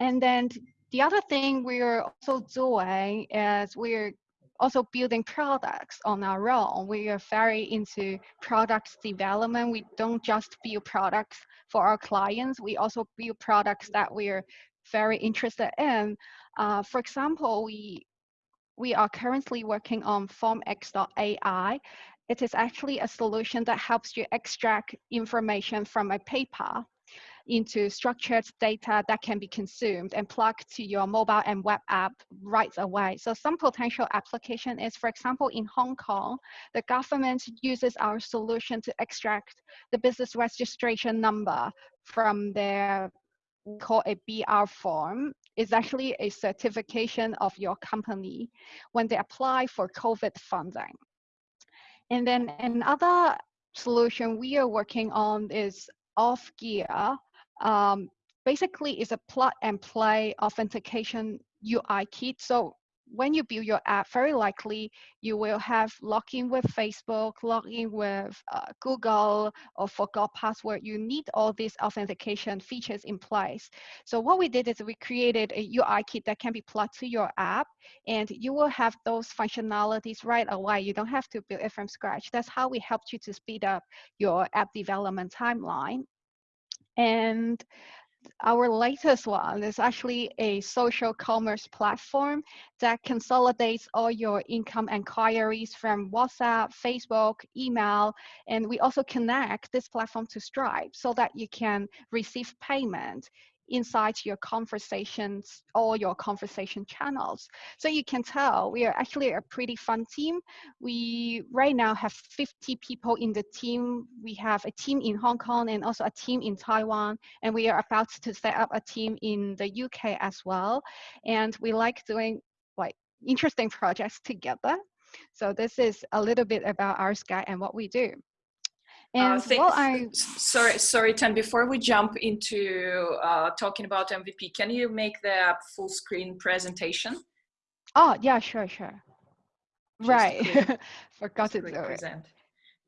And then the other thing we're also doing is we're also building products on our own. We are very into product development. We don't just build products for our clients. We also build products that we're very interested in. Uh, for example, we we are currently working on FormX.ai. It is actually a solution that helps you extract information from a paper into structured data that can be consumed and plugged to your mobile and web app right away. So some potential application is, for example, in Hong Kong, the government uses our solution to extract the business registration number from their call a BR form is actually a certification of your company when they apply for COVID funding. And then another solution we are working on is Authgear. Um, basically, is a plug and play authentication UI kit. So when you build your app, very likely you will have login with Facebook, login with uh, Google, or forgot password. You need all these authentication features in place. So what we did is we created a UI kit that can be plugged to your app, and you will have those functionalities right away. You don't have to build it from scratch. That's how we helped you to speed up your app development timeline. And our latest one is actually a social commerce platform that consolidates all your income inquiries from WhatsApp, Facebook, email, and we also connect this platform to Stripe so that you can receive payment inside your conversations or your conversation channels. So you can tell we are actually a pretty fun team. We right now have 50 people in the team. We have a team in Hong Kong and also a team in Taiwan. And we are about to set up a team in the UK as well. And we like doing like interesting projects together. So this is a little bit about Oursky and what we do. Uh, and uh, well, I sorry, sorry, Tan. Before we jump into uh, talking about MVP, can you make the full screen presentation? Oh yeah, sure, sure. Just right, forgot to do present. it.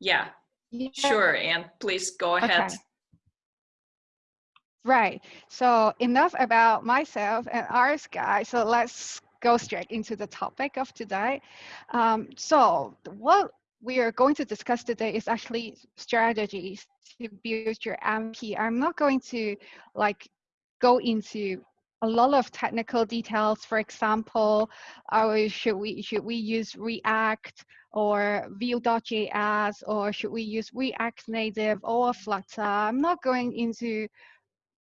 Yeah. yeah, sure. And please go ahead. Okay. Right. So enough about myself and Oursky. So let's go straight into the topic of today. Um, so what we are going to discuss today is actually strategies to build your MVP. I'm not going to like go into a lot of technical details. For example, uh, should we should we use React or Vue.js or should we use React Native or Flutter? I'm not going into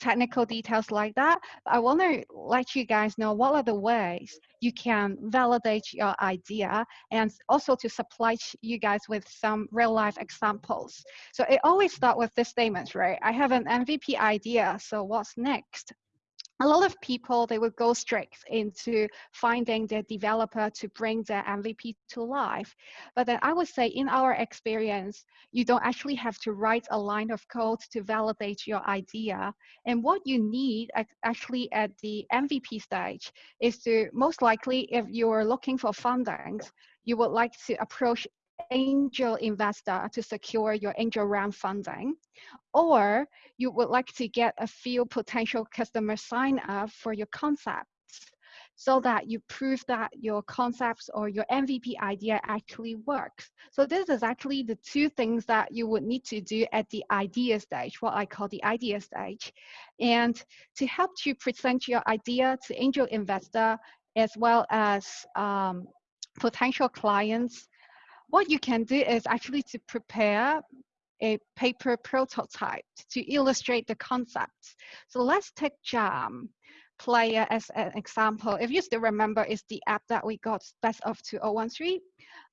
technical details like that. I want to let you guys know what are the ways you can validate your idea and also to supply you guys with some real life examples. So it always start with this statement, right? I have an MVP idea, so what's next? A lot of people they would go straight into finding their developer to bring their mvp to life. But then i would say in our experience you don't actually have to write a line of code to validate your idea. And what you need actually at the mvp stage is to most likely if you're looking for funding you would like to approach angel investor to secure your angel round funding, or you would like to get a few potential customers sign up for your concepts so that you prove that your concepts or your MVP idea actually works. So this is actually the two things that you would need to do at the idea stage, what I call the idea stage. And to help you present your idea to angel investor as well as um, potential clients, what you can do is actually to prepare a paper prototype to illustrate the concepts. So let's take Jam player as an example. If you still remember, it's the app that we got best of 2013.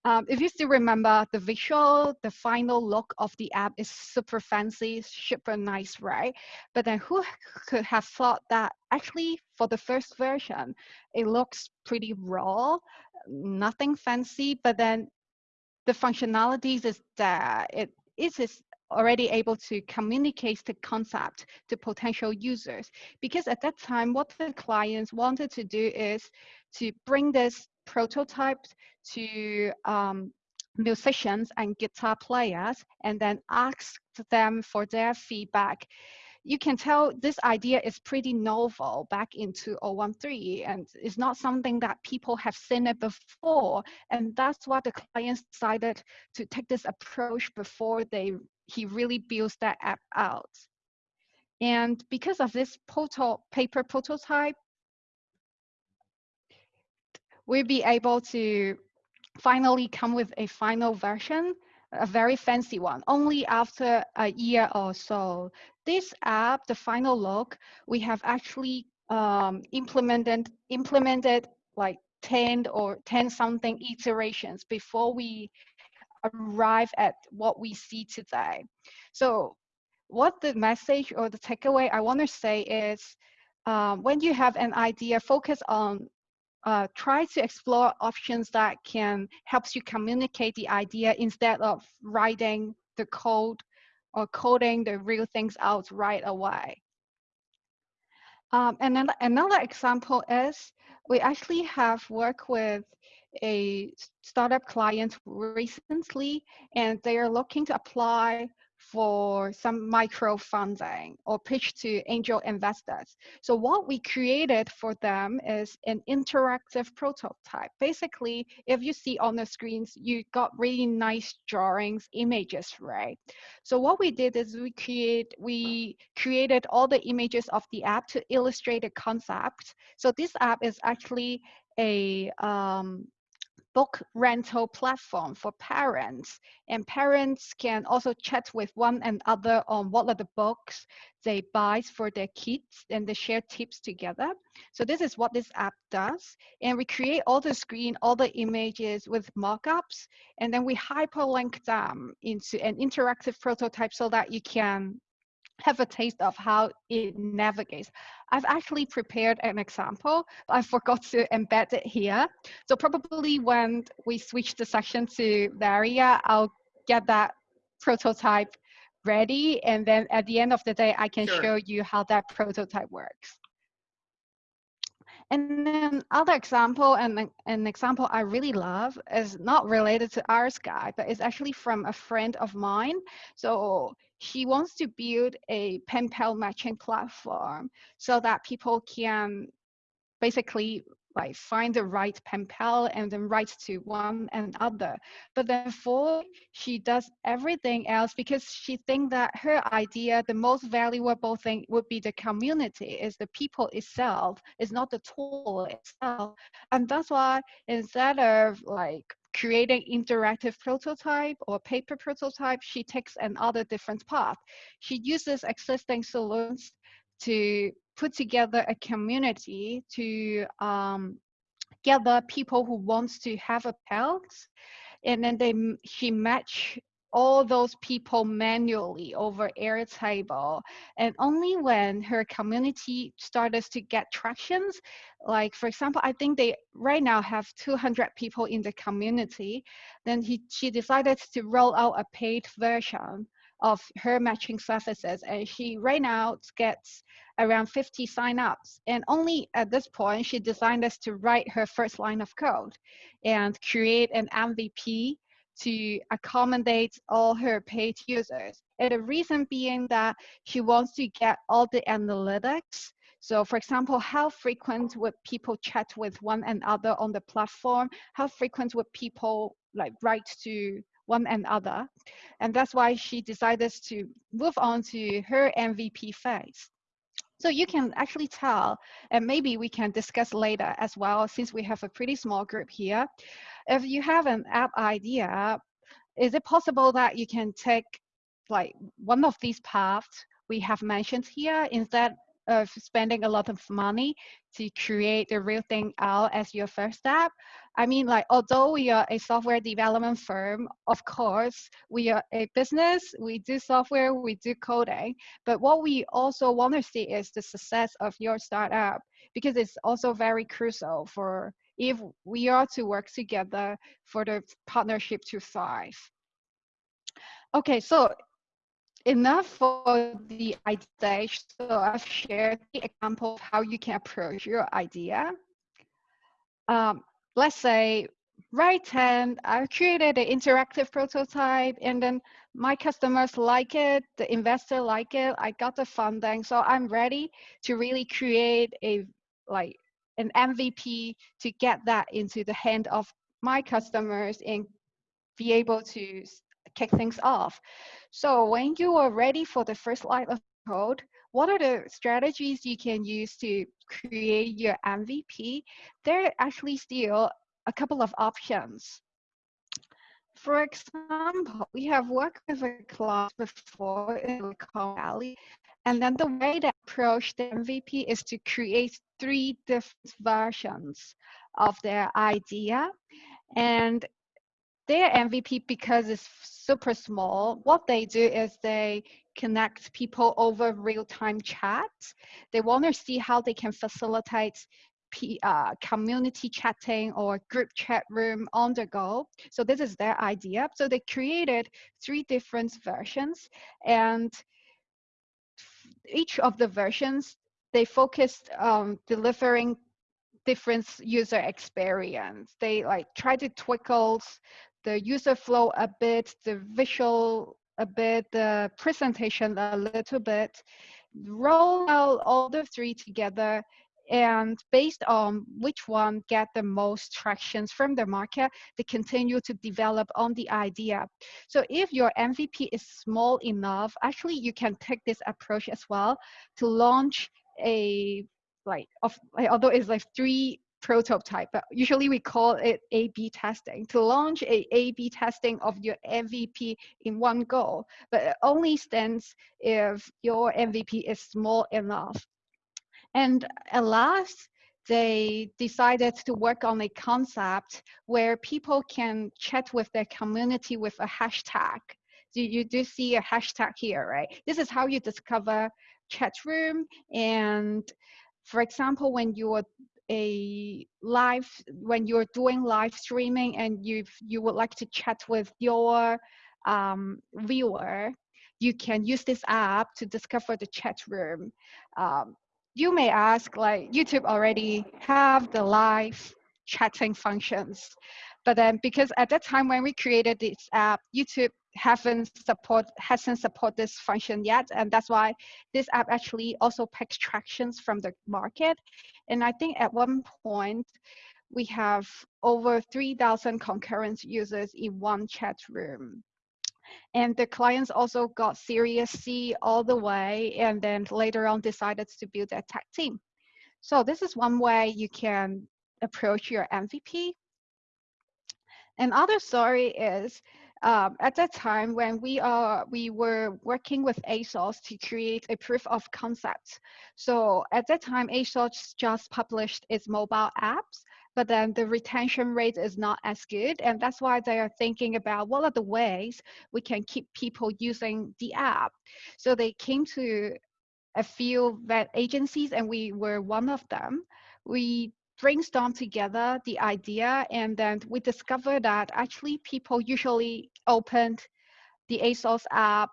Um, if you still remember the visual, the final look of the app is super fancy, super nice, right? But then who could have thought that actually for the first version, it looks pretty raw, nothing fancy, but then the functionalities is that it is already able to communicate the concept to potential users. Because at that time, what the clients wanted to do is to bring this prototype to um, musicians and guitar players and then ask them for their feedback you can tell this idea is pretty novel back in 2013 and it's not something that people have seen it before. And that's why the clients decided to take this approach before they he really builds that app out. And because of this proto paper prototype, we'll be able to finally come with a final version a very fancy one, only after a year or so. This app, the final look, we have actually um, implemented, implemented like 10 or 10 something iterations before we arrive at what we see today. So what the message or the takeaway I want to say is um, when you have an idea, focus on uh, try to explore options that can help you communicate the idea instead of writing the code or coding the real things out right away. Um, and then another example is we actually have worked with a startup client recently and they are looking to apply for some micro funding or pitch to angel investors. So what we created for them is an interactive prototype. Basically, if you see on the screens, you got really nice drawings, images, right? So what we did is we create we created all the images of the app to illustrate the concept. So this app is actually a um, book rental platform for parents and parents can also chat with one another on what are the books they buy for their kids and they share tips together. So this is what this app does and we create all the screen all the images with mockups and then we hyperlink them into an interactive prototype so that you can have a taste of how it navigates. I've actually prepared an example, but I forgot to embed it here. So probably when we switch the section to Varia, I'll get that prototype ready. And then at the end of the day, I can sure. show you how that prototype works. And then other example, and an example I really love is not related to Oursky, but it's actually from a friend of mine. So he wants to build a pen pal matching platform so that people can basically like find the right pen pal and then write to one and other. But therefore, she does everything else because she thinks that her idea, the most valuable thing would be the community, is the people itself, is not the tool itself. And that's why instead of like creating interactive prototype or paper prototype, she takes another different path. She uses existing solutions to put together a community to um, gather people who wants to have a pet and then they she match all those people manually over Airtable. And only when her community started to get tractions, like for example, I think they right now have 200 people in the community, then he, she decided to roll out a paid version of her matching services. And she right now gets around 50 signups. And only at this point, she decided us to write her first line of code and create an MVP to accommodate all her paid users. And the reason being that she wants to get all the analytics. So for example, how frequent would people chat with one another on the platform? How frequent would people like write to one another. And that's why she decided to move on to her MVP phase. So you can actually tell, and maybe we can discuss later as well, since we have a pretty small group here. If you have an app idea, is it possible that you can take like one of these paths we have mentioned here instead of spending a lot of money to create the real thing out as your first step. I mean, like, although we are a software development firm, of course, we are a business, we do software, we do coding, but what we also want to see is the success of your startup because it's also very crucial for if we are to work together for the partnership to thrive. Okay, so enough for the idea stage. So I've shared the example of how you can approach your idea. Um, let's say right hand, I created an interactive prototype and then my customers like it, the investor like it, I got the funding. So I'm ready to really create a like an MVP to get that into the hand of my customers and be able to kick things off. So when you are ready for the first line of code, what are the strategies you can use to create your MVP? There are actually still a couple of options. For example, we have worked with a class before in Silicon Valley, and then the way they approach the MVP is to create three different versions of their idea. And their MVP, because it's super small, what they do is they connect people over real-time chat. They want to see how they can facilitate P, uh, community chatting or group chat room on the go. So this is their idea. So they created three different versions and each of the versions, they focused on delivering different user experience. They like try to twinkle the user flow a bit, the visual a bit, the presentation a little bit, roll out all the three together and based on which one get the most tractions from the market they continue to develop on the idea. So if your mvp is small enough actually you can take this approach as well to launch a like of although it's like three prototype, but usually we call it A-B testing. To launch a A-B testing of your MVP in one go, but it only stands if your MVP is small enough. And at last, they decided to work on a concept where people can chat with their community with a hashtag. So you do see a hashtag here, right? This is how you discover chat room. And for example, when you're a live when you're doing live streaming and you you would like to chat with your um, viewer you can use this app to discover the chat room. Um, you may ask like youtube already have the live chatting functions. But then because at that time when we created this app youtube haven't support hasn't support this function yet and that's why this app actually also picks tractions from the market. And i think at one point we have over 3000 concurrent users in one chat room. And the clients also got Series C all the way and then later on decided to build a tech team. So this is one way you can approach your mvp another story is um, at that time when we are we were working with ASOS to create a proof of concept. So at that time, ASOS just published its mobile apps, but then the retention rate is not as good, and that's why they are thinking about what are the ways we can keep people using the app. So they came to a few vet agencies, and we were one of them. We brainstorm together the idea and then we discovered that actually people usually opened the ASOS app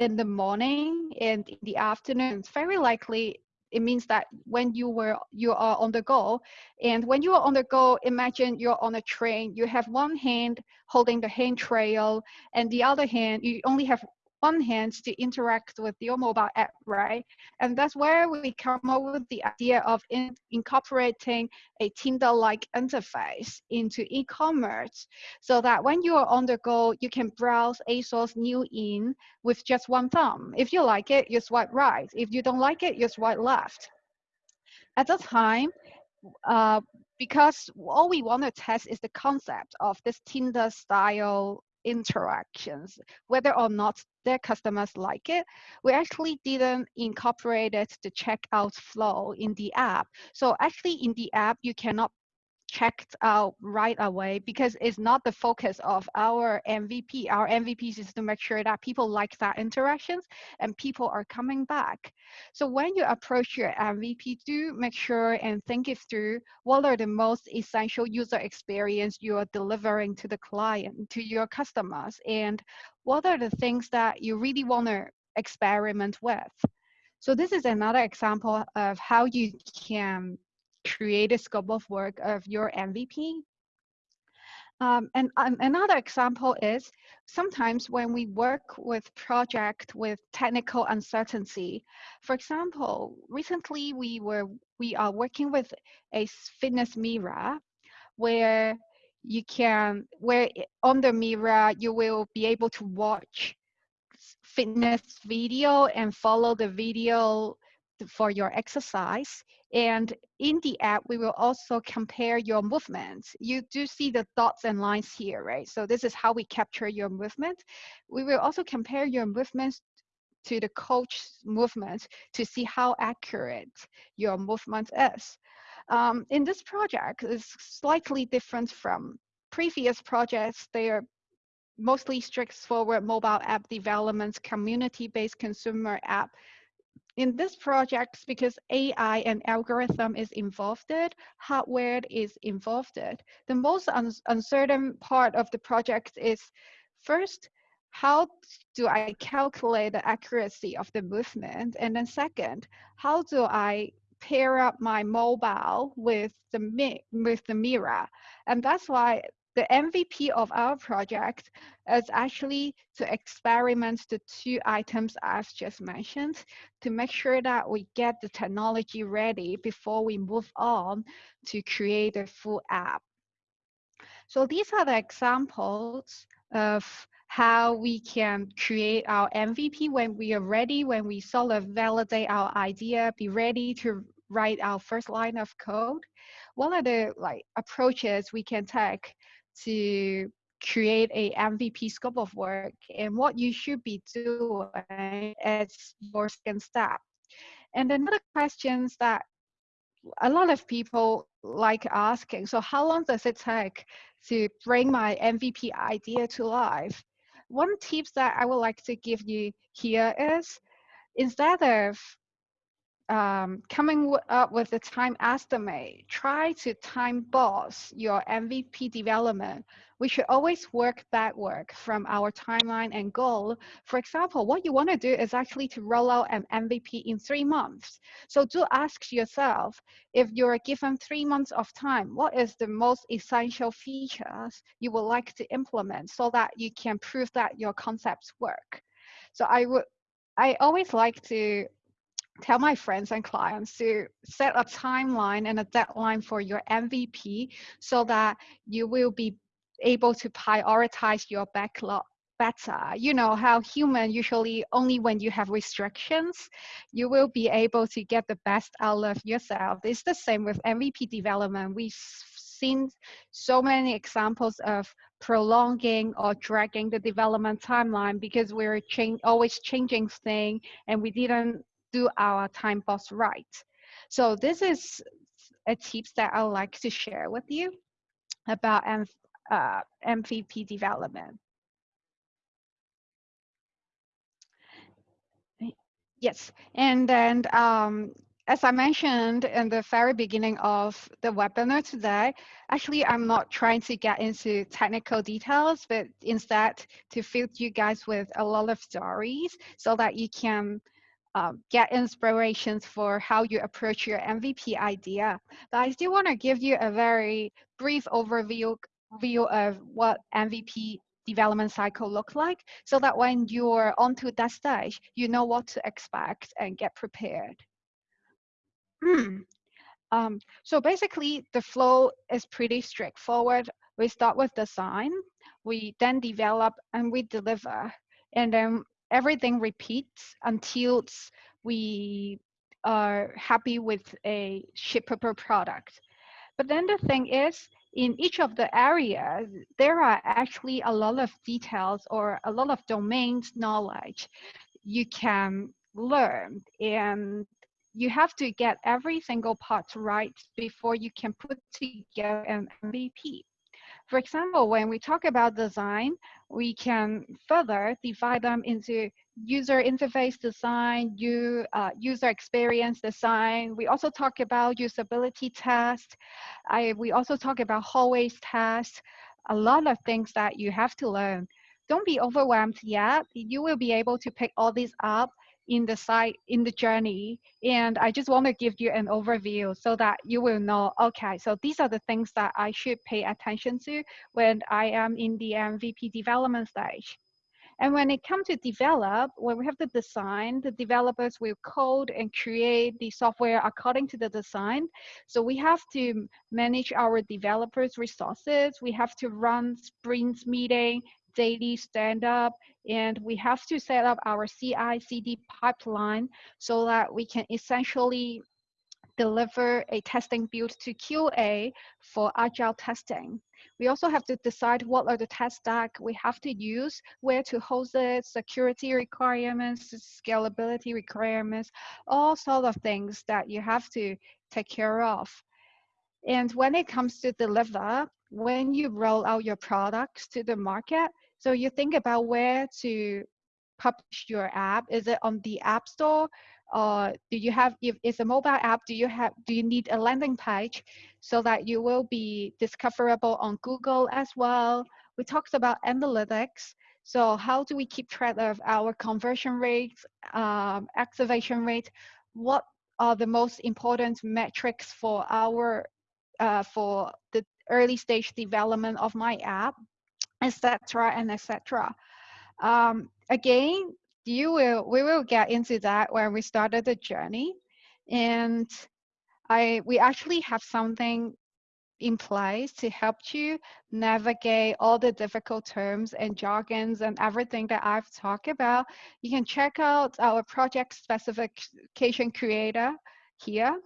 in the morning and in the afternoon. Very likely it means that when you were you are on the go and when you are on the go imagine you're on a train you have one hand holding the handrail and the other hand you only have one hand to interact with your mobile app, right? And that's where we come up with the idea of in, incorporating a Tinder-like interface into e-commerce so that when you are on the go, you can browse ASOS new in with just one thumb. If you like it, you swipe right. If you don't like it, you swipe left. At the time, uh, because all we want to test is the concept of this Tinder style interactions, whether or not their customers like it. We actually didn't incorporate the checkout flow in the app. So actually in the app, you cannot checked out right away because it's not the focus of our MVP. Our MVP is to make sure that people like that interactions and people are coming back. So when you approach your MVP, do make sure and think it through what are the most essential user experience you are delivering to the client, to your customers, and what are the things that you really want to experiment with. So this is another example of how you can create a scope of work of your MVP. Um, and um, another example is sometimes when we work with project with technical uncertainty. For example, recently we were we are working with a fitness mirror where you can where on the mirror you will be able to watch fitness video and follow the video for your exercise. And in the app, we will also compare your movements. You do see the dots and lines here, right? So this is how we capture your movement. We will also compare your movements to the coach's movement to see how accurate your movement is. Um, in this project, it's slightly different from previous projects. They are mostly straightforward mobile app development, community-based consumer app. In this project, because AI and algorithm is involved, hardware is involved. The most un uncertain part of the project is first, how do I calculate the accuracy of the movement? And then second, how do I pair up my mobile with the with the mirror? And that's why the MVP of our project is actually to experiment the two items I've just mentioned to make sure that we get the technology ready before we move on to create a full app. So these are the examples of how we can create our MVP when we are ready, when we sort of validate our idea, be ready to write our first line of code. One of the like approaches we can take to create a MVP scope of work and what you should be doing as your second step. And another questions that a lot of people like asking, so how long does it take to bring my MVP idea to life? One tips that I would like to give you here is instead of um, coming up with a time estimate, try to time box your MVP development. We should always work backward from our timeline and goal. For example, what you want to do is actually to roll out an MVP in three months. So do ask yourself, if you're given three months of time, what is the most essential features you would like to implement so that you can prove that your concepts work? So I would I always like to tell my friends and clients to set a timeline and a deadline for your MVP so that you will be able to prioritize your backlog better. You know how human usually only when you have restrictions, you will be able to get the best out of yourself. It's the same with MVP development. We've seen so many examples of prolonging or dragging the development timeline because we're always changing things and we didn't do our time box right. So this is a tips that I would like to share with you about M uh, MVP development. Yes, and then um, as I mentioned in the very beginning of the webinar today, actually I'm not trying to get into technical details, but instead to fill you guys with a lot of stories so that you can um, get inspirations for how you approach your MVP idea. But I still want to give you a very brief overview view of what MVP development cycle look like so that when you're onto that stage, you know what to expect and get prepared. Um, so basically, the flow is pretty straightforward. We start with design, we then develop and we deliver. And then everything repeats until we are happy with a shippable product. But then the thing is, in each of the areas, there are actually a lot of details or a lot of domains knowledge you can learn. And you have to get every single part right before you can put together an MVP. For example, when we talk about design, we can further divide them into user interface design, you, uh, user experience design. We also talk about usability test. I, we also talk about hallways test, a lot of things that you have to learn. Don't be overwhelmed yet. You will be able to pick all these up in the site in the journey and i just want to give you an overview so that you will know okay so these are the things that i should pay attention to when i am in the mvp development stage and when it comes to develop, when we have the design, the developers will code and create the software according to the design. So we have to manage our developers' resources. We have to run sprints meeting, daily stand up, and we have to set up our CI CD pipeline so that we can essentially deliver a testing build to QA for agile testing. We also have to decide what are the test stack we have to use, where to host it, security requirements, scalability requirements, all sort of things that you have to take care of. And when it comes to deliver, when you roll out your products to the market, so you think about where to publish your app. Is it on the App Store? Uh, do you have, if it's a mobile app, do you have, do you need a landing page so that you will be discoverable on Google as well? We talked about analytics. So how do we keep track of our conversion rates, um, activation rate? What are the most important metrics for our, uh, for the early stage development of my app, etc. and etc. Um, again, you will we will get into that when we started the journey and i we actually have something in place to help you navigate all the difficult terms and jargons and everything that I've talked about. You can check out our project specification creator here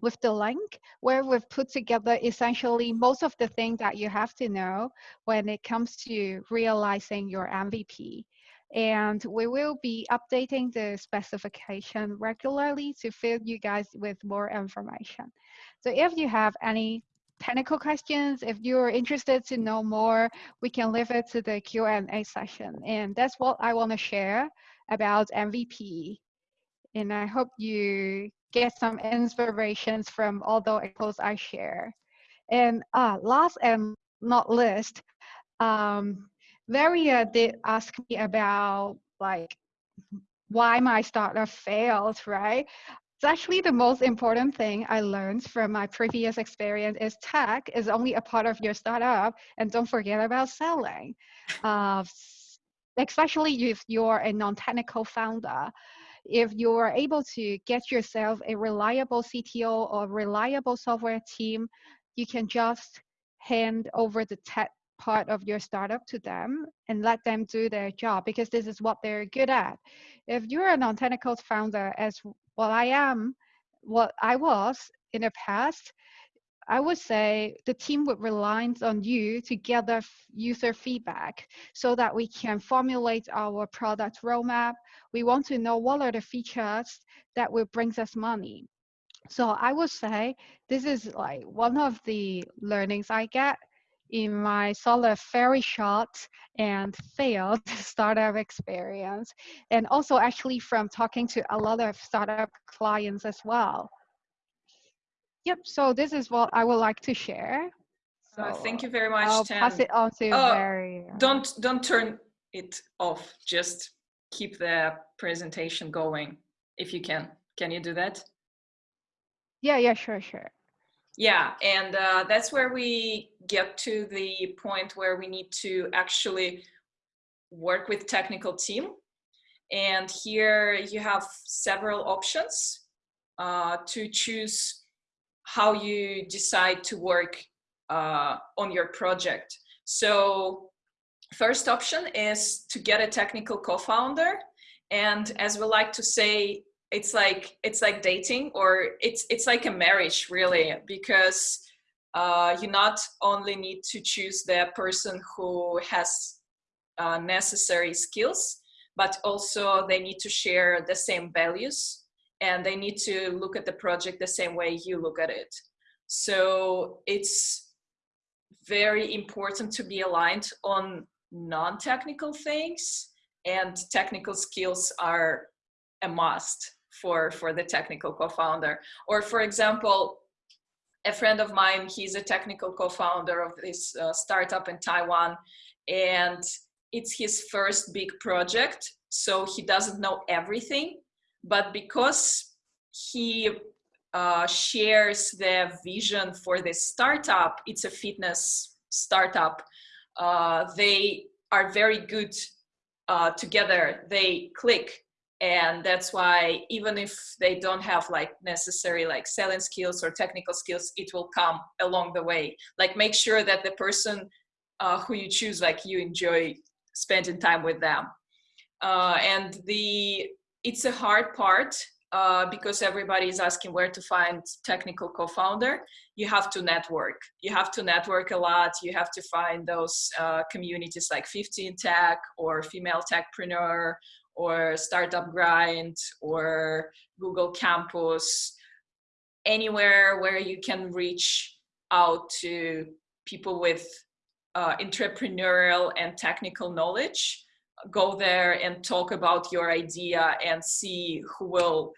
with the link where we've put together essentially most of the things that you have to know when it comes to realizing your MVP and we will be updating the specification regularly to fill you guys with more information. So if you have any technical questions, if you're interested to know more, we can leave it to the Q&A session. And that's what I want to share about MVP. And I hope you get some inspirations from all the examples I share. And uh, last and not least, um, Varia did ask me about like why my startup failed, right? It's actually the most important thing I learned from my previous experience is tech is only a part of your startup and don't forget about selling. Uh, especially if you're a non-technical founder. If you are able to get yourself a reliable CTO or reliable software team, you can just hand over the tech part of your startup to them and let them do their job because this is what they're good at. If you're a non-technical founder, as what I am, what I was in the past, I would say the team would rely on you to gather user feedback so that we can formulate our product roadmap. We want to know what are the features that will bring us money. So I would say this is like one of the learnings I get in my sort of very short and failed startup experience, and also actually from talking to a lot of startup clients as well. Yep, so this is what I would like to share. So uh, thank you very much. I'll Tan. pass it on to oh, Barry. Don't don't turn it off. Just keep the presentation going if you can. Can you do that? Yeah, yeah, sure, sure. Yeah, and uh, that's where we get to the point where we need to actually work with technical team. And here you have several options uh, to choose how you decide to work uh, on your project. So first option is to get a technical co-founder. And as we like to say, it's like it's like dating or it's it's like a marriage really because uh, you not only need to choose the person who has uh, necessary skills but also they need to share the same values and they need to look at the project the same way you look at it so it's very important to be aligned on non-technical things and technical skills are a must for for the technical co-founder or for example a friend of mine he's a technical co-founder of this uh, startup in taiwan and it's his first big project so he doesn't know everything. But because he uh, shares the vision for this startup, it's a fitness startup, uh, they are very good uh, together, they click. And that's why even if they don't have like necessary like selling skills or technical skills, it will come along the way. Like make sure that the person uh, who you choose, like you enjoy spending time with them. Uh, and the it's a hard part uh, because everybody is asking where to find technical co-founder, you have to network. You have to network a lot. You have to find those uh, communities like 15 Tech or Female Techpreneur or Startup Grind or Google Campus, anywhere where you can reach out to people with uh, entrepreneurial and technical knowledge go there and talk about your idea and see who will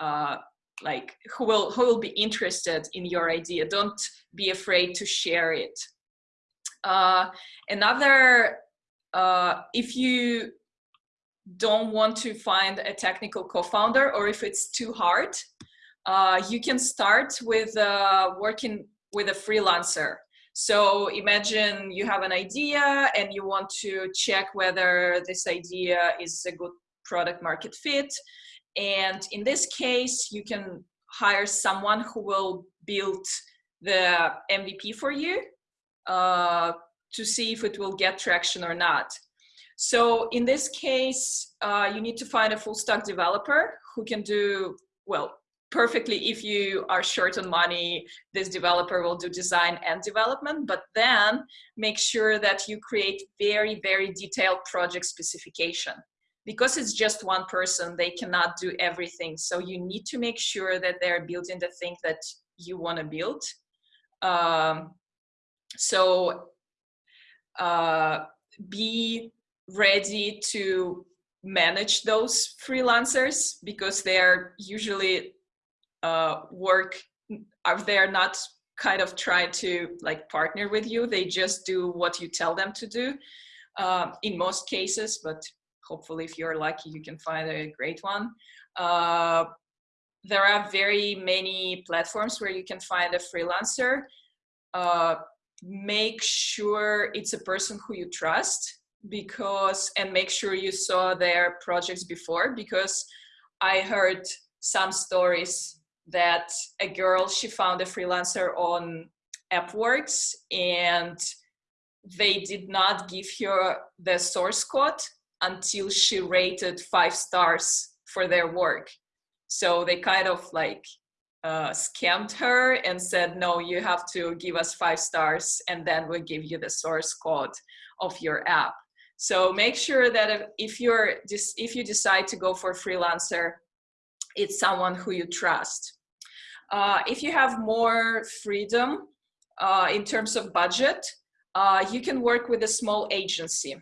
uh, like who will who will be interested in your idea. Don't be afraid to share it. Uh, another uh, if you don't want to find a technical co-founder or if it's too hard uh, you can start with uh, working with a freelancer so imagine you have an idea and you want to check whether this idea is a good product market fit. And in this case, you can hire someone who will build the MVP for you uh, to see if it will get traction or not. So in this case, uh, you need to find a full stack developer who can do, well, perfectly if you are short on money this developer will do design and development but then make sure that you create very very detailed project specification. Because it's just one person they cannot do everything. So you need to make sure that they're building the thing that you want to build. Um, so uh, be ready to manage those freelancers because they're usually uh, work are they're not kind of try to like partner with you. They just do what you tell them to do uh, in most cases but hopefully if you're lucky you can find a great one. Uh, there are very many platforms where you can find a freelancer. Uh, make sure it's a person who you trust because and make sure you saw their projects before because I heard some stories that a girl, she found a freelancer on AppWorks and they did not give her the source code until she rated five stars for their work. So they kind of like uh, scammed her and said, no, you have to give us five stars and then we'll give you the source code of your app. So make sure that if you're just if you decide to go for freelancer, it's someone who you trust. Uh, if you have more freedom uh, in terms of budget, uh, you can work with a small agency.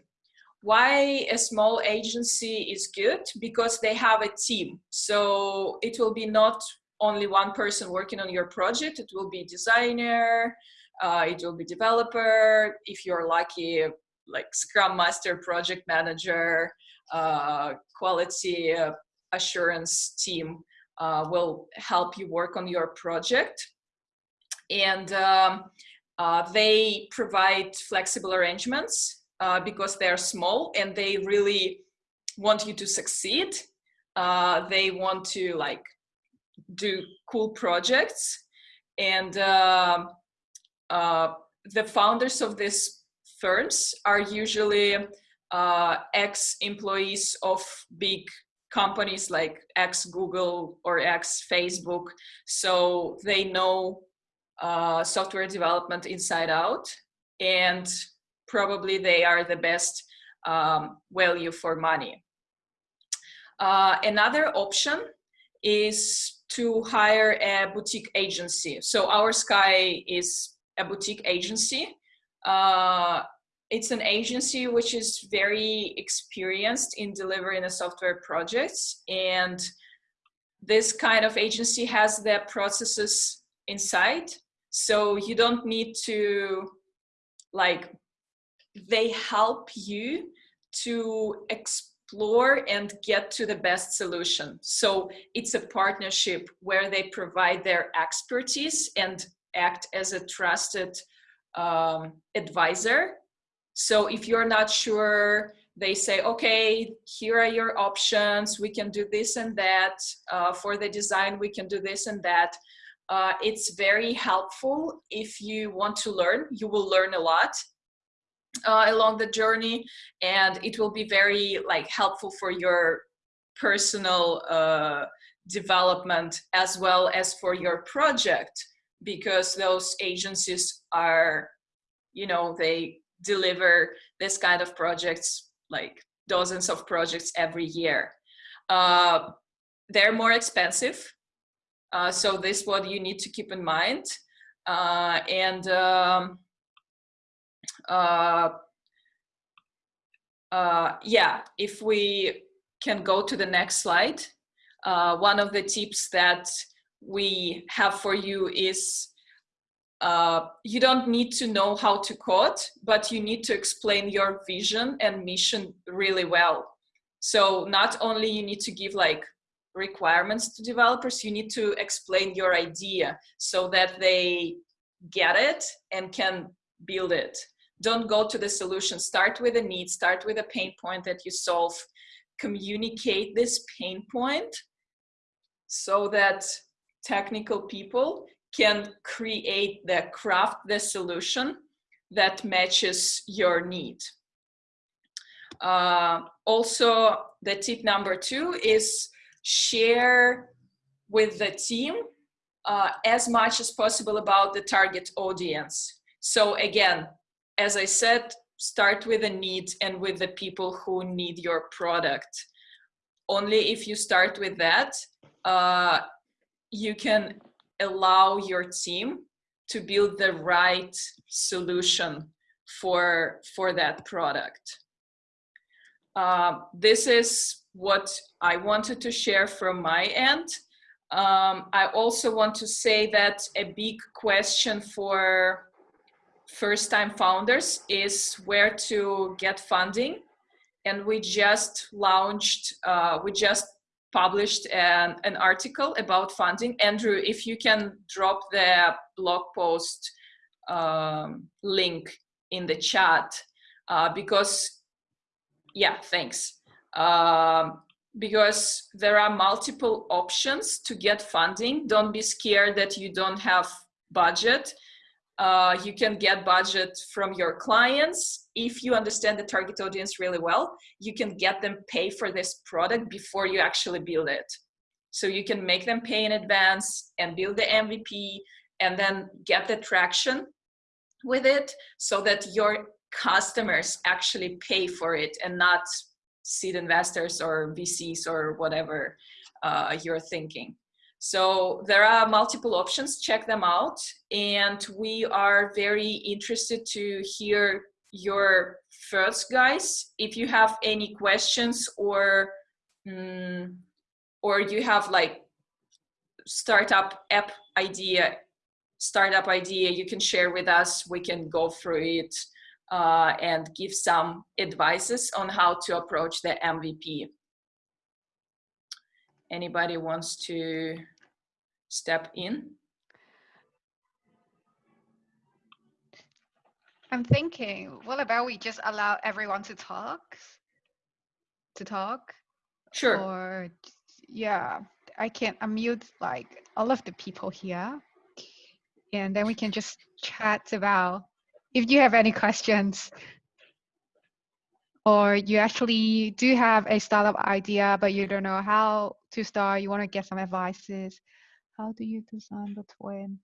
Why a small agency is good? Because they have a team. So it will be not only one person working on your project, it will be designer, uh, it will be developer, if you're lucky, like Scrum Master, project manager, uh, quality uh, assurance team uh, will help you work on your project. And um, uh, they provide flexible arrangements uh, because they're small and they really want you to succeed. Uh, they want to like do cool projects and um, uh, the founders of these firms are usually uh, ex-employees of big companies like X Google or X Facebook. So they know uh, software development inside out and probably they are the best um, value for money. Uh, another option is to hire a boutique agency. So Oursky is a boutique agency. Uh, it's an agency which is very experienced in delivering a software projects and this kind of agency has their processes inside so you don't need to like they help you to explore and get to the best solution. So it's a partnership where they provide their expertise and act as a trusted um, advisor. So if you're not sure, they say, okay, here are your options. We can do this and that. Uh, for the design, we can do this and that. Uh, it's very helpful if you want to learn. You will learn a lot uh, along the journey and it will be very like helpful for your personal uh, development as well as for your project because those agencies are you know they deliver this kind of projects like dozens of projects every year. Uh, they're more expensive uh, so this what you need to keep in mind. Uh, and um, uh, uh, yeah, if we can go to the next slide, uh, one of the tips that we have for you is uh, you don't need to know how to code, but you need to explain your vision and mission really well. So not only you need to give like requirements to developers, you need to explain your idea so that they get it and can build it. Don't go to the solution. Start with a need start with a pain point that you solve. Communicate this pain point so that technical people can create the craft the solution that matches your need uh, also the tip number two is share with the team uh, as much as possible about the target audience so again as I said, start with the needs and with the people who need your product. Only if you start with that, uh, you can allow your team to build the right solution for, for that product. Uh, this is what I wanted to share from my end. Um, I also want to say that a big question for first time founders is where to get funding. And we just launched, uh, we just published an, an article about funding. Andrew, if you can drop the blog post um, link in the chat, uh, because, yeah, thanks. Um, because there are multiple options to get funding. Don't be scared that you don't have budget uh, you can get budget from your clients. If you understand the target audience really well, you can get them pay for this product before you actually build it. So you can make them pay in advance and build the MVP and then get the traction with it so that your customers actually pay for it and not seed investors or VCs or whatever uh, you're thinking. So there are multiple options, check them out. And we are very interested to hear your thoughts, guys. If you have any questions or, um, or you have like startup app idea, startup idea you can share with us, we can go through it uh, and give some advices on how to approach the MVP. Anybody wants to step in? I'm thinking, what about we just allow everyone to talk? To talk? Sure. Or, yeah, I can unmute like all of the people here. And then we can just chat about if you have any questions or you actually do have a startup idea, but you don't know how to start, you want to get some advices how do you design the twin?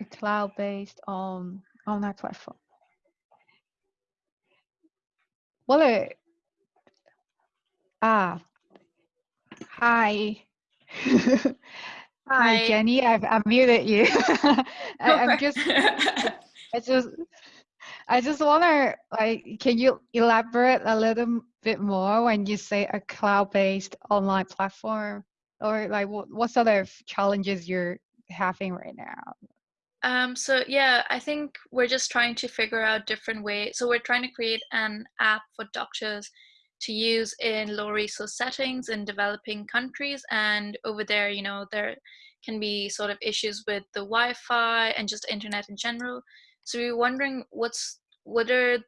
A cloud-based on online platform. Well, uh, ah, hi. hi. hi, Jenny. I've muted you. I, am just, I just, I just want to like, can you elaborate a little bit more when you say a cloud-based online platform? or like what, what sort of challenges you're having right now um, so yeah, I think we're just trying to figure out different ways. So we're trying to create an app for doctors to use in low resource settings in developing countries and over there you know there can be sort of issues with the wi-fi and just internet in general so we are wondering what's what are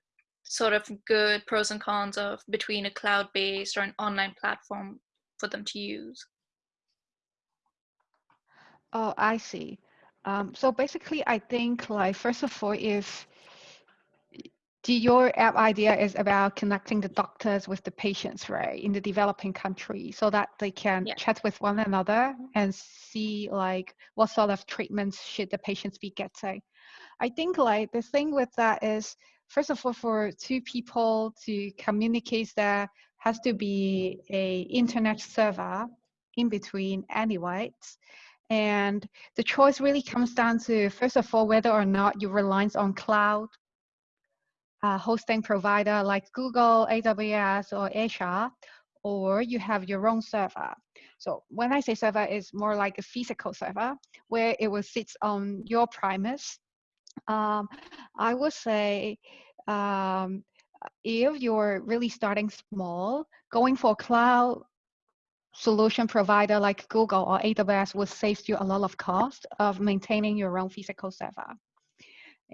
sort of good pros and cons of between a cloud-based or an online platform for them to use oh i see um, so basically i think like first of all if your app idea is about connecting the doctors with the patients, right, in the developing country, so that they can yeah. chat with one another and see like what sort of treatments should the patients be getting. I think like the thing with that is, first of all, for two people to communicate, there has to be a internet server in between anyway. And the choice really comes down to, first of all, whether or not you rely on cloud uh, hosting provider like Google, AWS, or Azure, or you have your own server. So when I say server, it's more like a physical server where it will sit on your premise. Um, I would say um, if you're really starting small, going for cloud solution provider like Google or AWS will save you a lot of cost of maintaining your own physical server.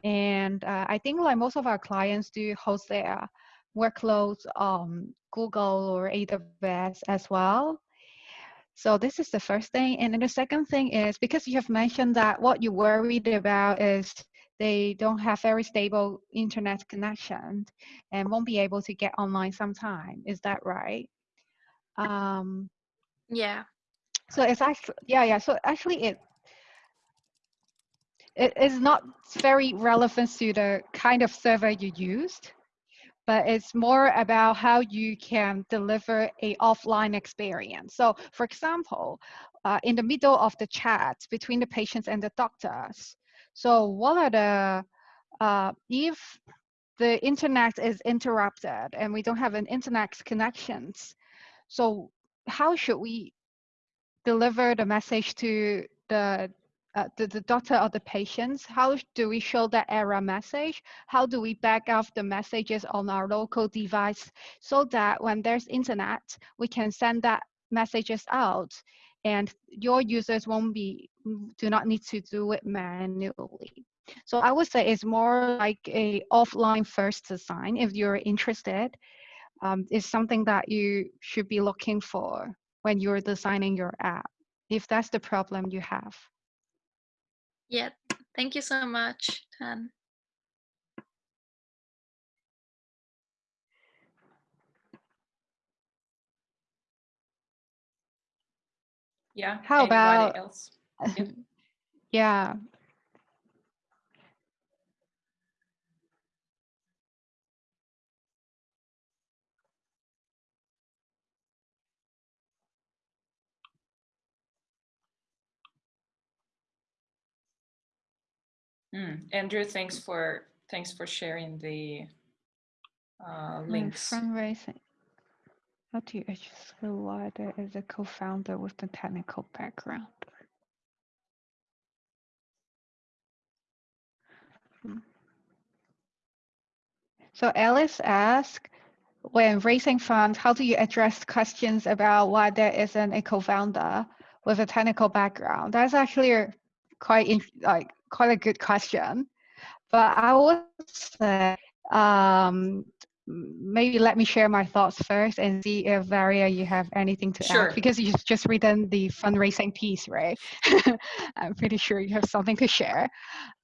And uh, I think like most of our clients do host their workloads on Google or AWS as well. So this is the first thing. And then the second thing is because you have mentioned that what you worried about is they don't have very stable internet connection and won't be able to get online sometime. Is that right? Um, yeah. So it's actually, yeah, yeah. So actually it it is not very relevant to the kind of server you used, but it's more about how you can deliver a offline experience. So for example, uh, in the middle of the chat between the patients and the doctors, so what are the, uh, if the internet is interrupted and we don't have an internet connections, so how should we deliver the message to the uh, the, the doctor or the patients, how do we show that error message? How do we back up the messages on our local device so that when there's internet, we can send that messages out and your users won't be, do not need to do it manually. So I would say it's more like a offline first design if you're interested. Um, is something that you should be looking for when you're designing your app, if that's the problem you have. Yeah, thank you so much, Tan. Yeah. How about else? yeah. Mm. Andrew, thanks for thanks for sharing the uh, links. fundraising. How do you skill why there is a co-founder with the technical background? Hmm. So Alice asked, when raising funds, how do you address questions about why there isn't a co-founder with a technical background? That's actually quite like quite a good question. But I would say um, maybe let me share my thoughts first and see if Varia you have anything to sure. add because you've just written the fundraising piece, right? I'm pretty sure you have something to share.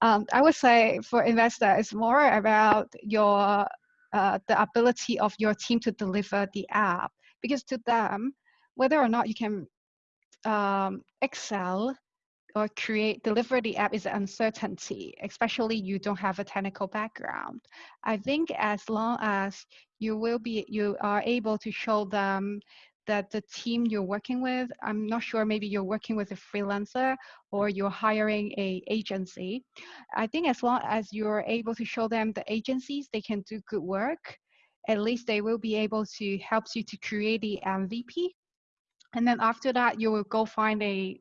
Um, I would say for investor, it's more about your uh, the ability of your team to deliver the app because to them, whether or not you can um, excel or create deliver the app is uncertainty especially you don't have a technical background. I think as long as you will be you are able to show them that the team you're working with i'm not sure maybe you're working with a freelancer or you're hiring a agency. I think as long as you're able to show them the agencies they can do good work. At least they will be able to help you to create the mvp and then after that you will go find a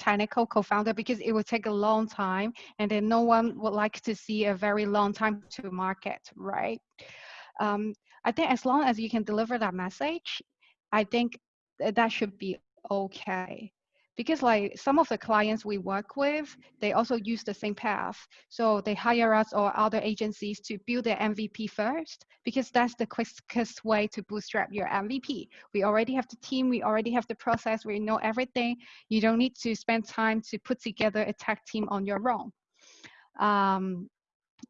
technical co-founder because it would take a long time and then no one would like to see a very long time to market right? Um, I think as long as you can deliver that message, I think that should be okay because like some of the clients we work with they also use the same path. So they hire us or other agencies to build their mvp first because that's the quickest way to bootstrap your mvp we already have the team we already have the process we know everything. You don't need to spend time to put together a tech team on your own. Um,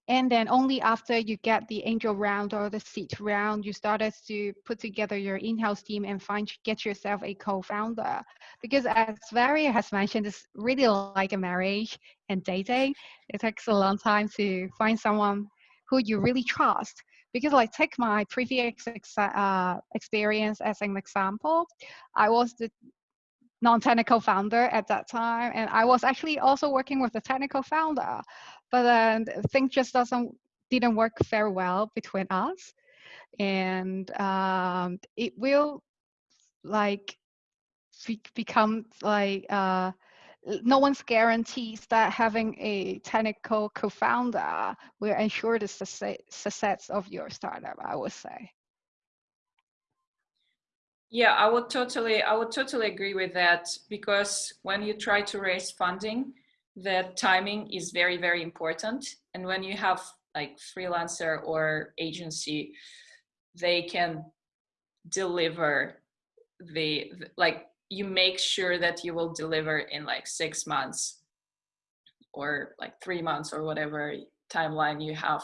and then only after you get the angel round or the seed round you started to put together your in-house team and find get yourself a co-founder. Because as Varia has mentioned it's really like a marriage and dating. It takes a long time to find someone who you really trust. Because like take my previous uh, experience as an example. I was the non-technical founder at that time. And i was actually also working with the technical founder but then things just doesn't didn't work very well between us. And um, it will like become like uh, no one's guarantees that having a technical co-founder will ensure the success of your startup i would say yeah i would totally i would totally agree with that because when you try to raise funding that timing is very, very important. And when you have like freelancer or agency, they can deliver the, like you make sure that you will deliver in like six months or like three months or whatever timeline you have.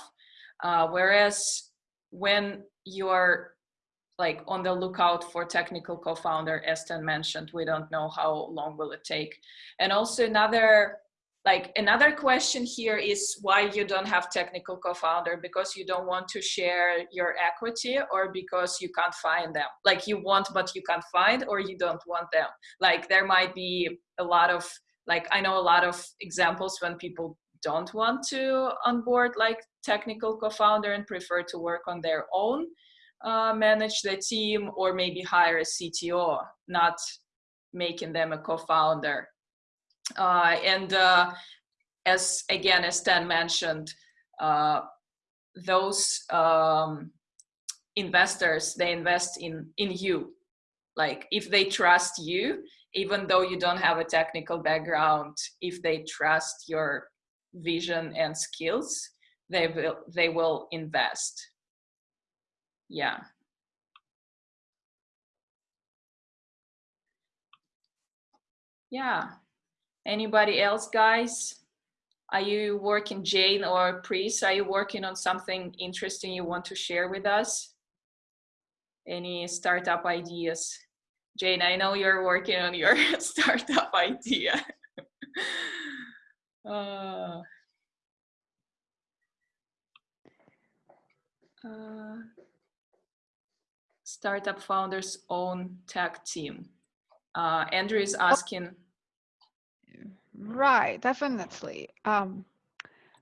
Uh, whereas when you're like on the lookout for technical co-founder, as mentioned, we don't know how long will it take. And also another like another question here is why you don't have technical co-founder because you don't want to share your equity or because you can't find them? Like you want but you can't find or you don't want them? Like there might be a lot of like i know a lot of examples when people don't want to onboard like technical co-founder and prefer to work on their own uh, manage the team or maybe hire a cto not making them a co-founder uh, and uh, as again, as Ten mentioned, uh, those um, investors, they invest in, in you. Like if they trust you, even though you don't have a technical background, if they trust your vision and skills, they will, they will invest. Yeah. Yeah. Anybody else, guys? Are you working, Jane or Pris, are you working on something interesting you want to share with us? Any startup ideas? Jane, I know you're working on your startup idea. uh, uh, startup founders own tech team. Uh, Andrew is asking, Right, definitely. Um,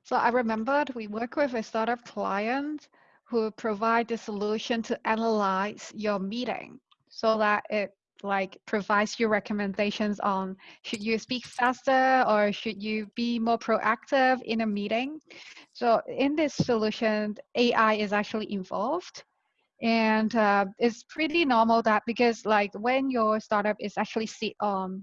so I remembered we work with a startup client who provide the solution to analyze your meeting so that it like provides you recommendations on should you speak faster or should you be more proactive in a meeting. So in this solution, AI is actually involved and uh, it's pretty normal that because like when your startup is actually sit on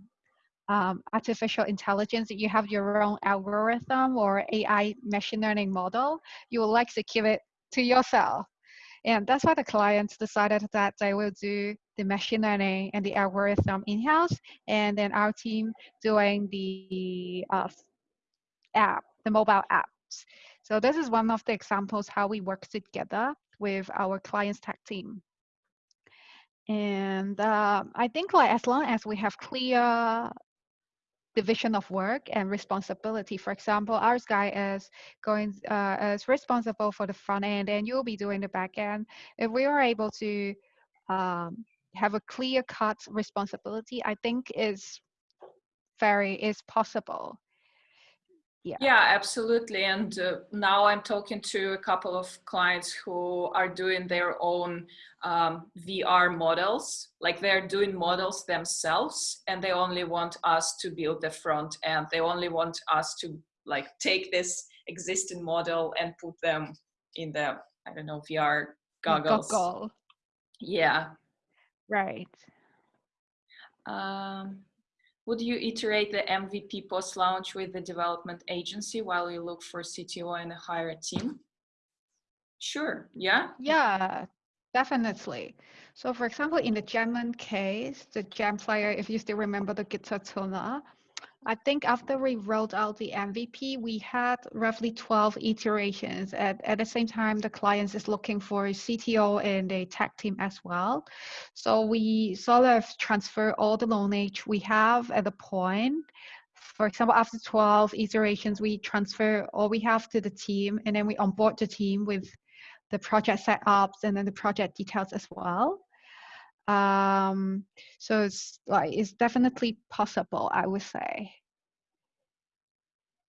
um, artificial intelligence, you have your own algorithm or AI machine learning model, you would like to keep it to yourself. And that's why the clients decided that they will do the machine learning and the algorithm in-house, and then our team doing the uh, app, the mobile So this is one of the examples how we work together with our clients tech team. And uh, I think like as long as we have clear division of work and responsibility. For example, our guy is going uh, is responsible for the front end, and you'll be doing the back end. If we are able to um, have a clear cut responsibility, I think is very is possible yeah yeah absolutely and uh, now i'm talking to a couple of clients who are doing their own um, vr models like they're doing models themselves and they only want us to build the front end they only want us to like take this existing model and put them in the i don't know vr goggles. Goggle. Yeah. Right. Um, would you iterate the MVP post launch with the development agency while you look for CTO and hire a team? Sure. Yeah. Yeah, definitely. So for example, in the German case, the Gem player, if you still remember the tuner, I think after we rolled out the MVP, we had roughly 12 iterations. At, at the same time, the client is looking for a CTO and a tech team as well. So we sort of transfer all the knowledge we have at the point. For example, after 12 iterations, we transfer all we have to the team and then we onboard the team with the project setups and then the project details as well. Um, so it's like it's definitely possible, I would say.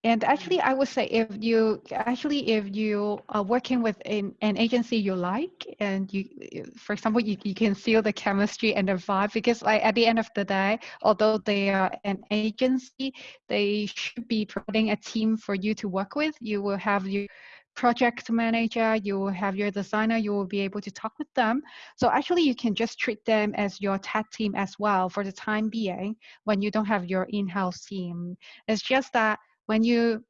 And actually, I would say if you actually if you are working with an, an agency you like, and you, for example, you, you can feel the chemistry and the vibe because like at the end of the day, although they are an agency, they should be providing a team for you to work with. You will have you project manager, you have your designer, you will be able to talk with them. So actually you can just treat them as your tech team as well for the time being when you don't have your in-house team. It's just that when you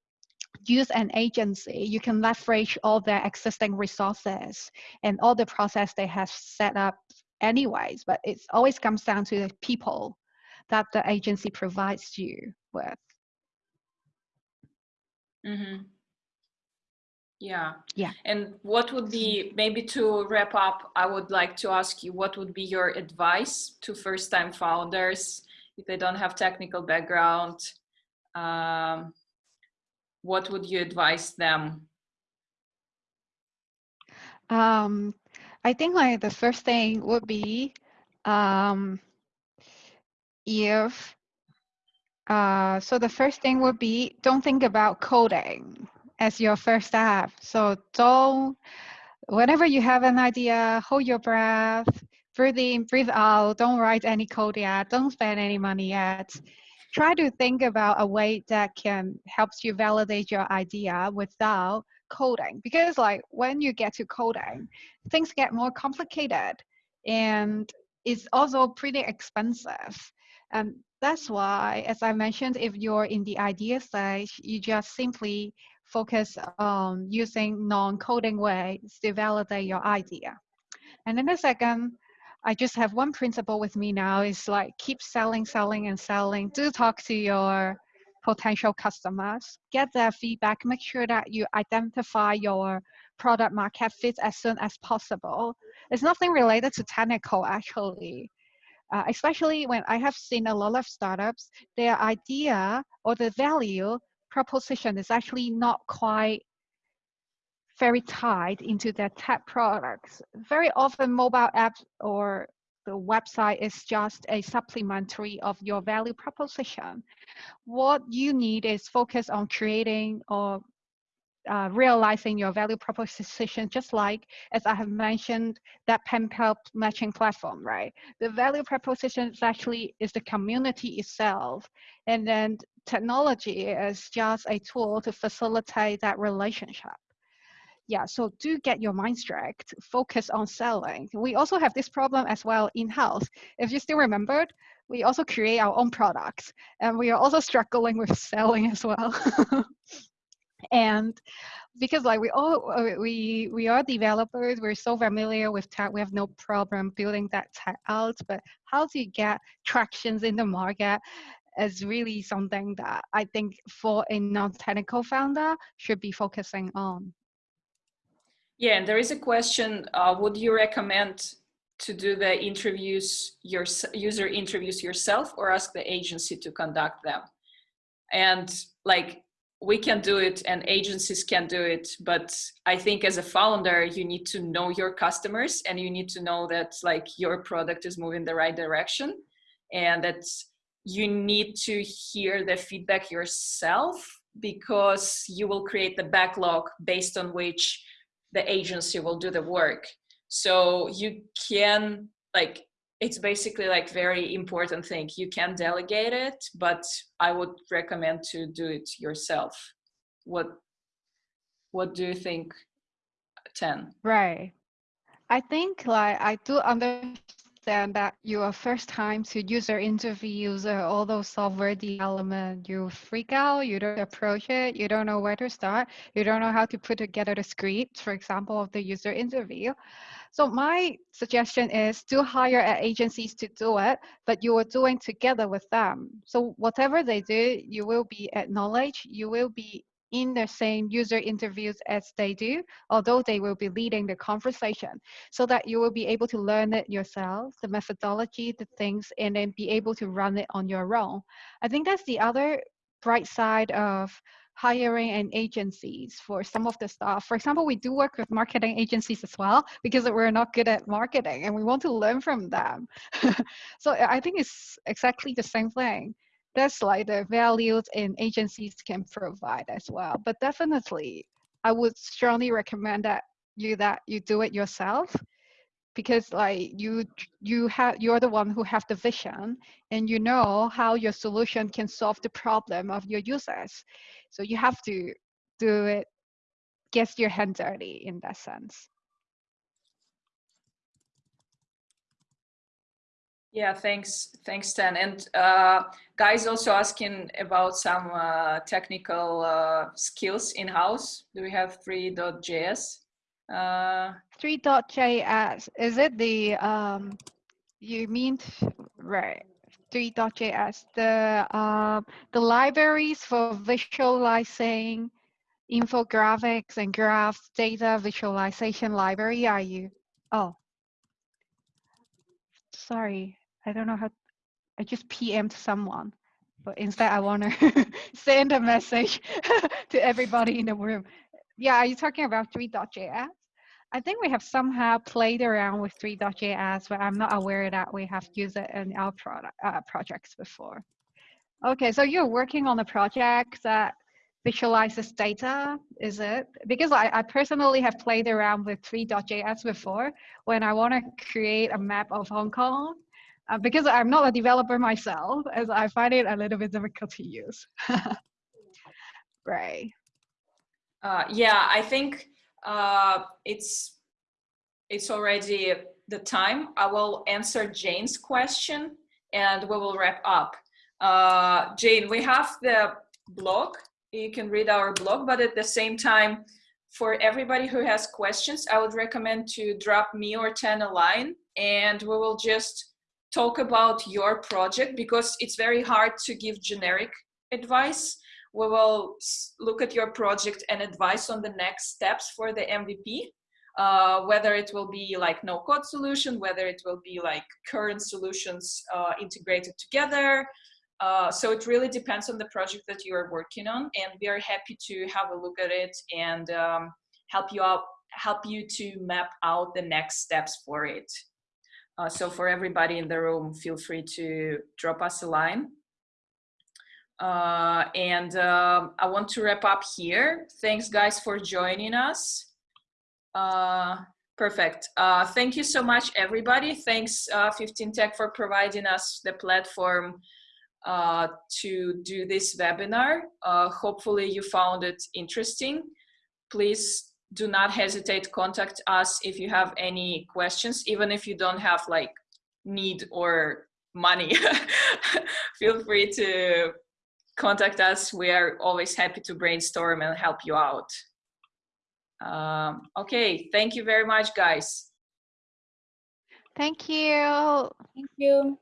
use an agency, you can leverage all their existing resources and all the process they have set up anyways, but it always comes down to the people that the agency provides you with. Mm-hmm. Yeah. Yeah. And what would be, maybe to wrap up, I would like to ask you what would be your advice to first time founders if they don't have technical background? Um, what would you advise them? Um, I think like the first thing would be um, if uh, so the first thing would be don't think about coding as your first step. So don't, whenever you have an idea, hold your breath, breathe in, breathe out. Don't write any code yet. Don't spend any money yet. Try to think about a way that can helps you validate your idea without coding. Because like when you get to coding, things get more complicated and it's also pretty expensive. And that's why, as I mentioned, if you're in the idea stage, you just simply focus on using non-coding ways to validate your idea. And then the second, I just have one principle with me now is like keep selling, selling, and selling. Do talk to your potential customers, get their feedback, make sure that you identify your product market fit as soon as possible. It's nothing related to technical actually. Uh, especially when I have seen a lot of startups, their idea or the value proposition is actually not quite very tied into their tech products. Very often mobile apps or the website is just a supplementary of your value proposition. What you need is focus on creating or uh, realizing your value proposition, just like as I have mentioned that PenPal matching platform, right? The value proposition is actually is the community itself, and then technology is just a tool to facilitate that relationship. Yeah, so do get your mind straight, focus on selling. We also have this problem as well in-house. If you still remembered, we also create our own products and we are also struggling with selling as well. and because like we all we we are developers we're so familiar with tech we have no problem building that tech out but how do you get tractions in the market is really something that i think for a non-technical founder should be focusing on. Yeah and there is a question uh, would you recommend to do the interviews your user interviews yourself or ask the agency to conduct them? And like we can do it and agencies can do it but i think as a founder you need to know your customers and you need to know that like your product is moving the right direction and that you need to hear the feedback yourself because you will create the backlog based on which the agency will do the work. So you can like it's basically like very important thing. You can delegate it but i would recommend to do it yourself. What what do you think Ten right. I think like I do understand that you are first time to user interviews or all those software development, you freak out, you don't approach it, you don't know where to start, you don't know how to put together the script, for example, of the user interview. So my suggestion is to hire agencies to do it, but you are doing together with them. So whatever they do, you will be acknowledged, you will be in the same user interviews as they do, although they will be leading the conversation so that you will be able to learn it yourself, the methodology, the things, and then be able to run it on your own. I think that's the other bright side of hiring and agencies for some of the stuff. For example, we do work with marketing agencies as well because we're not good at marketing and we want to learn from them. so I think it's exactly the same thing that's like the values and agencies can provide as well. But definitely, I would strongly recommend that you that you do it yourself because like you you have you're the one who have the vision and you know how your solution can solve the problem of your users so you have to do it get your hands dirty in that sense Yeah, thanks, thanks, Tan. And uh, guys also asking about some uh, technical uh, skills in house. Do we have 3.js? Uh, 3.js is it the um, you mean right? 3.js the um, the libraries for visualizing infographics and graphs data visualization library are you? Oh, sorry. I don't know how, I just PM'd someone, but instead I want to send a message to everybody in the room. Yeah, are you talking about 3.js? I think we have somehow played around with 3.js, but I'm not aware that we have used it in our product, uh, projects before. Okay, so you're working on a project that visualizes data, is it? Because I, I personally have played around with 3.js before when I want to create a map of Hong Kong uh, because I'm not a developer myself, as I find it a little bit difficult to use. right. Uh, yeah, I think uh, it's it's already the time. I will answer Jane's question and we will wrap up. Uh, Jane, we have the blog. You can read our blog, but at the same time, for everybody who has questions, I would recommend to drop me or Tan a line and we will just talk about your project because it's very hard to give generic advice. We will look at your project and advice on the next steps for the MVP, uh, whether it will be like no code solution, whether it will be like current solutions uh, integrated together. Uh, so it really depends on the project that you are working on and we are happy to have a look at it and um, help you out, help you to map out the next steps for it. Uh, so for everybody in the room, feel free to drop us a line. Uh, and um, I want to wrap up here. Thanks guys for joining us. Uh, perfect. Uh, thank you so much everybody. Thanks uh, 15 Tech for providing us the platform uh, to do this webinar. hopefully you found it interesting. Please do not hesitate contact us if you have any questions even if you don't have like need or money. Feel free to contact us. We are always happy to brainstorm and help you out. Um, okay thank you very much guys. Thank you. Thank you